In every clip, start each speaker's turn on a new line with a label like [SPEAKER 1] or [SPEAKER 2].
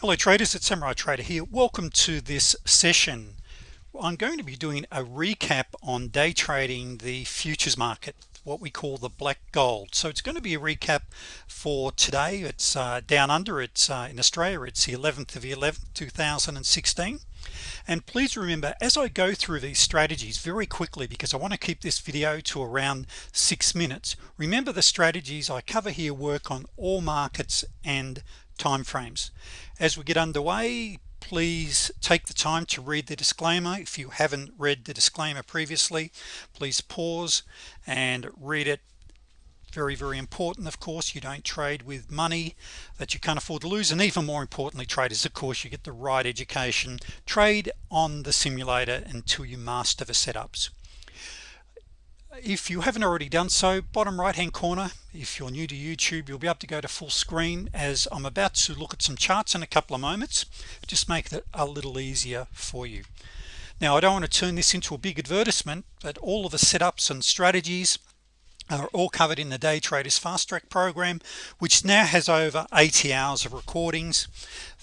[SPEAKER 1] hello traders. It's Samurai Trader here. Welcome to this session. I'm going to be doing a recap on day trading the futures market what we call the black gold. So it's going to be a recap for today. It's uh, down under. It's uh, in Australia it's the 11th of the 11th 2016 and please remember as I go through these strategies very quickly because I want to keep this video to around six minutes remember the strategies I cover here work on all markets and time frames as we get underway please take the time to read the disclaimer. If you haven't read the disclaimer previously please pause and read it. Very very important of course. You don't trade with money that you can't afford to lose and even more importantly traders of course you get the right education. Trade on the simulator until you master the setups if you haven't already done so bottom right hand corner if you're new to YouTube you'll be able to go to full screen as I'm about to look at some charts in a couple of moments. Just make it a little easier for you. Now I don't want to turn this into a big advertisement but all of the setups and strategies are all covered in the day traders fast track program which now has over 80 hours of recordings.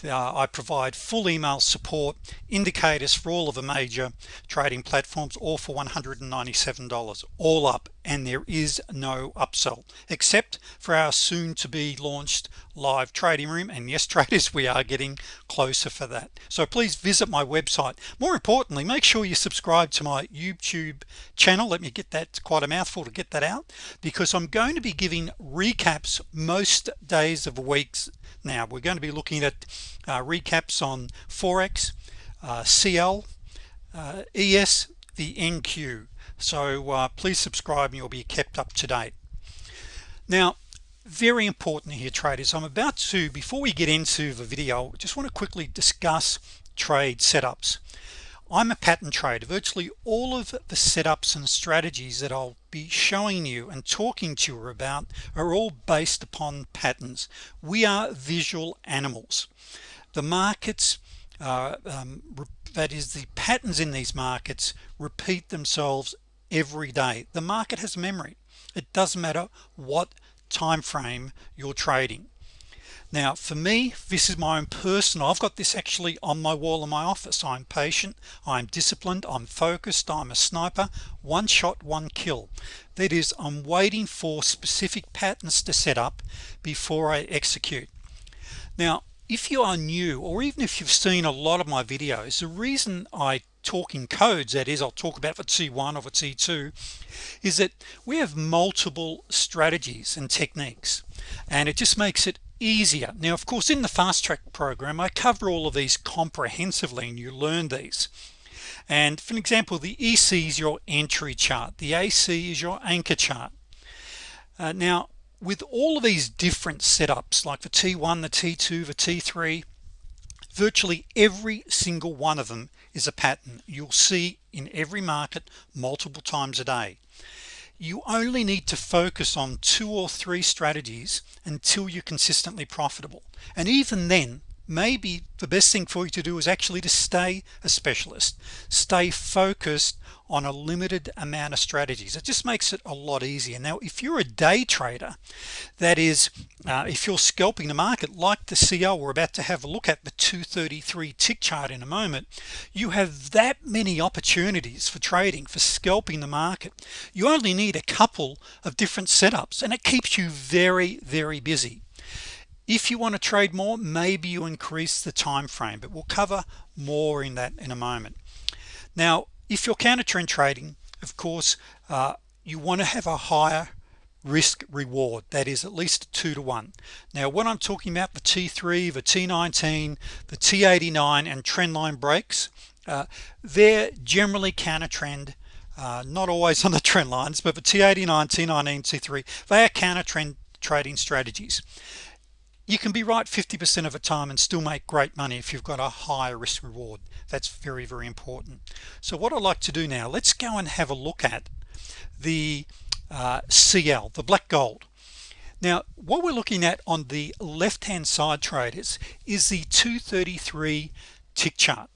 [SPEAKER 1] Uh, I provide full email support indicators for all of the major trading platforms all for $197 all up and there is no upsell except for our soon to be launched live trading room. And yes traders we are getting closer for that. So please visit my website. More importantly make sure you subscribe to my YouTube channel. Let me get that quite a mouthful to get that out because I'm going to be giving recaps most days of weeks. Now we're going to be looking at uh, recaps on Forex uh, CL uh, ES the NQ so uh, please subscribe and you'll be kept up to date. Now very important here traders. I'm about to before we get into the video just want to quickly discuss trade setups. I'm a pattern trader. Virtually all of the setups and strategies that I'll be showing you and talking to you about are all based upon patterns. We are visual animals. The markets uh, um, that is the patterns in these markets repeat themselves every day. The market has memory. It doesn't matter what time frame you're trading. Now for me this is my own personal I've got this actually on my wall in my office. I'm patient I'm disciplined I'm focused I'm a sniper. One shot one kill. That is I'm waiting for specific patterns to set up before I execute. Now if you are new or even if you've seen a lot of my videos the reason I talk in codes that is I'll talk about for T1 or for T2 is that we have multiple strategies and techniques and it just makes it easier. Now of course in the fast track program I cover all of these comprehensively and you learn these. And for example the EC is your entry chart the AC is your anchor chart. Uh, now with all of these different setups like the T1 the T2 the T3 virtually every single one of them is a pattern. You'll see in every market multiple times a day. You only need to focus on two or three strategies until you're consistently profitable. And even then maybe the best thing for you to do is actually to stay a specialist. Stay focused on a limited amount of strategies. It just makes it a lot easier. Now if you're a day trader that is uh, if you're scalping the market like the CL we're about to have a look at the 233 tick chart in a moment you have that many opportunities for trading for scalping the market. You only need a couple of different setups and it keeps you very very busy if you want to trade more maybe you increase the time frame but we'll cover more in that in a moment. Now if you're counter trend trading of course uh, you want to have a higher risk reward that is at least two to one. Now when I'm talking about the t3 the t19 the t89 and trend line breaks uh, they're generally counter trend uh, not always on the trend lines but the t89 t19 t3 they are counter trend trading strategies you can be right 50% of the time and still make great money if you've got a higher risk reward. That's very very important. So what I'd like to do now let's go and have a look at the uh, CL the black gold. Now what we're looking at on the left hand side traders is the 233 tick chart.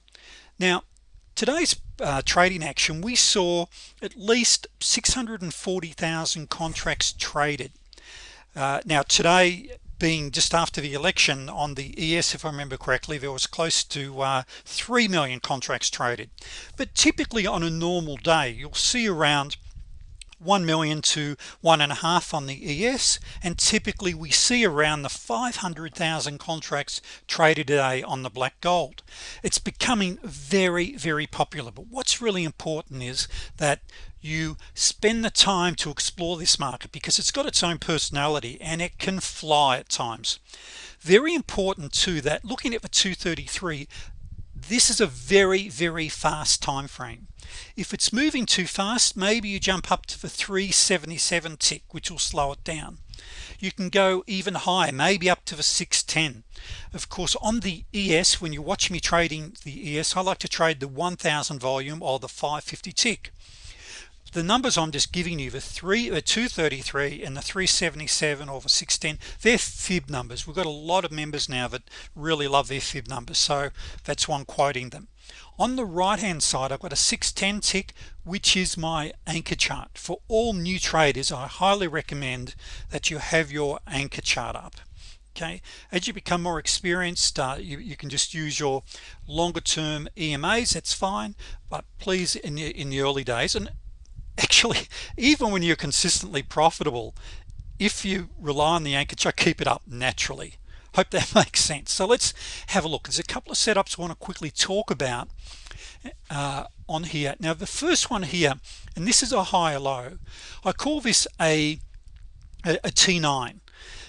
[SPEAKER 1] Now today's uh, trading action we saw at least 640,000 contracts traded. Uh, now today being just after the election on the ES if I remember correctly there was close to uh, 3 million contracts traded. But typically on a normal day you'll see around 1 million to one and a half on the ES and typically we see around the 500,000 contracts traded today on the black gold. It's becoming very very popular. But what's really important is that you spend the time to explore this market because it's got its own personality and it can fly at times. Very important too that looking at the 233 this is a very very fast time frame if it's moving too fast maybe you jump up to the 377 tick which will slow it down. You can go even higher maybe up to the 610 of course on the ES when you watch me trading the ES I like to trade the 1000 volume or the 550 tick the numbers I'm just giving you the three the 233 and the 377 or the 610 they're fib numbers. We've got a lot of members now that really love their fib numbers so that's why I'm quoting them. On the right hand side I've got a 610 tick which is my anchor chart. For all new traders I highly recommend that you have your anchor chart up okay? As you become more experienced uh, you, you, can just use your longer term EMAs that's fine but please in the in the early days and actually even when you're consistently profitable if you rely on the anchor chart keep it up naturally. Hope that makes sense. So let's have a look. There's a couple of setups I want to quickly talk about uh, on here. Now the first one here and this is a higher low. I call this a a, a T9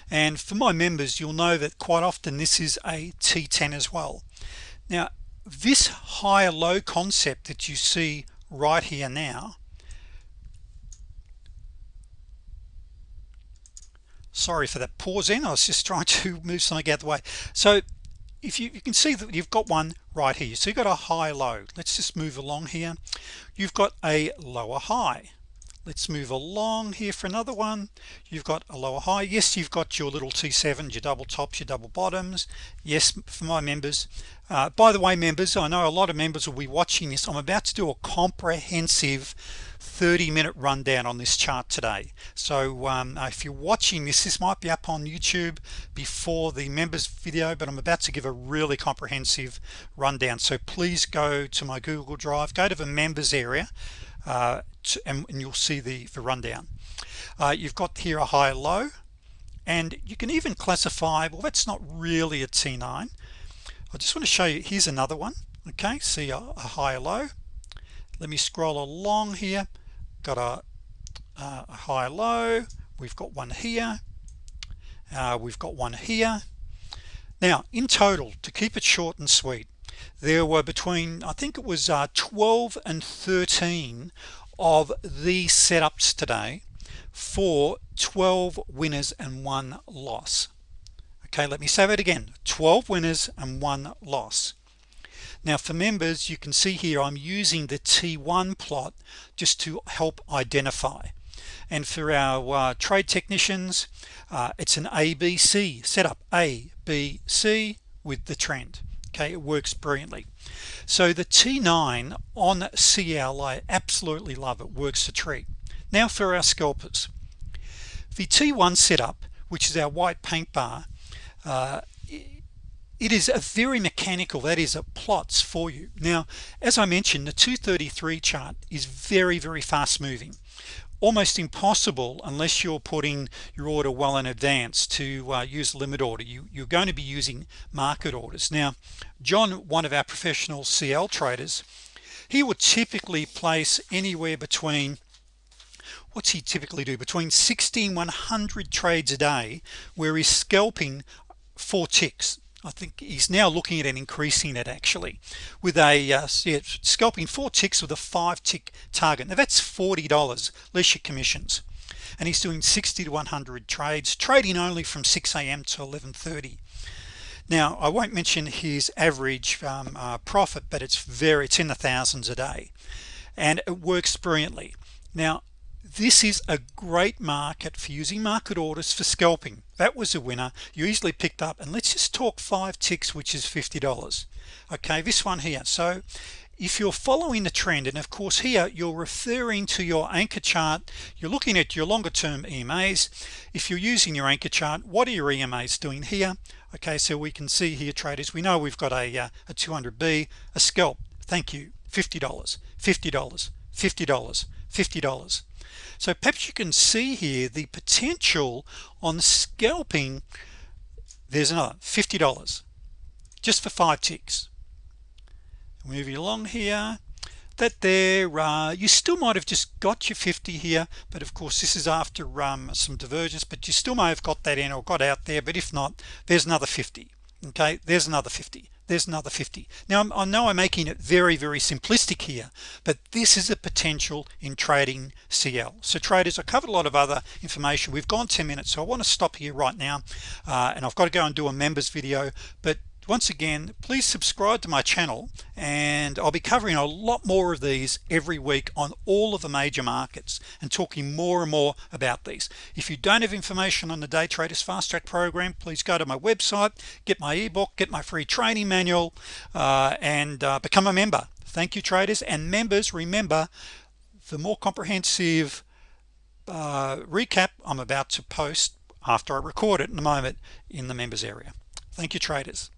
[SPEAKER 1] and for my members you'll know that quite often this is a T10 as well. Now this higher low concept that you see right here now sorry for that pause in. I was just trying to move something out of the way. So if you, you can see that you've got one right here. So you've got a high low. Let's just move along here. You've got a lower high. Let's move along here for another one. You've got a lower high. Yes you've got your little t7 your double tops your double bottoms. Yes for my members. Uh, by the way members I know a lot of members will be watching this. I'm about to do a comprehensive 30 minute rundown on this chart today. So um, if you're watching this this might be up on YouTube before the members video but I'm about to give a really comprehensive rundown. So please go to my Google Drive go to the members area uh, to, and, and, you'll see the, the rundown. Uh, you've got here a high low and you can even classify well that's not really a T9 I just want to show you here's another one okay? See a, a high low let me scroll along here. Got a, a high low. We've got one here. Uh, we've got one here. Now in total to keep it short and sweet there were between I think it was uh, 12 and 13 of these setups today for 12 winners and one loss. Okay let me say that again. 12 winners and one loss now for members you can see here I'm using the t1 plot just to help identify. And for our uh, trade technicians uh, it's an ABC setup A B C with the trend. Okay it works brilliantly. So the t9 on CL I absolutely love it works a treat now for our scalpers. The t1 setup which is our white paint bar uh, it is a very mechanical that is a plots for you. Now as I mentioned the 233 chart is very very fast moving. Almost impossible unless you're putting your order well in advance to uh, use a limit order you you're going to be using market orders. Now John one of our professional CL traders he would typically place anywhere between what's he typically do? Between 16 100 trades a day where he's scalping four ticks I think he's now looking at an increasing it actually with a uh, scalping four ticks with a five tick target. Now that's $40 less your commissions. And he's doing 60 to 100 trades trading only from 6 a.m. to 1130 now I won't mention his average um, uh, profit but it's very it's in the thousands a day. And it works brilliantly. Now this is a great market for using market orders for scalping. That was a winner. You easily picked up. And let's just talk five ticks which is $50 okay this one here. So if you're following the trend and of course here you're referring to your anchor chart you're looking at your longer term EMAs if you're using your anchor chart what are your EMAs doing here? Okay so we can see here traders we know we've got a, uh, a 200b a scalp. Thank you. $50 $50 $50 $50 so perhaps you can see here the potential on scalping. There's another $50 just for five ticks. Moving along here. That there uh, you still might have just got your 50 here but of course this is after um, some divergence but you still may have got that in or got out there but if not there's another 50 okay there's another 50 there's another 50 now I know I'm making it very very simplistic here but this is a potential in trading CL so traders I covered a lot of other information. We've gone 10 minutes so I want to stop here right now uh, and I've got to go and do a members video but once again please subscribe to my channel and I'll be covering a lot more of these every week on all of the major markets and talking more and more about these. If you don't have information on the day traders fast track program please go to my website get my ebook get my free training manual uh, and uh, become a member. Thank you traders. And members remember the more comprehensive uh, recap I'm about to post after I record it in a moment in the members area. Thank you traders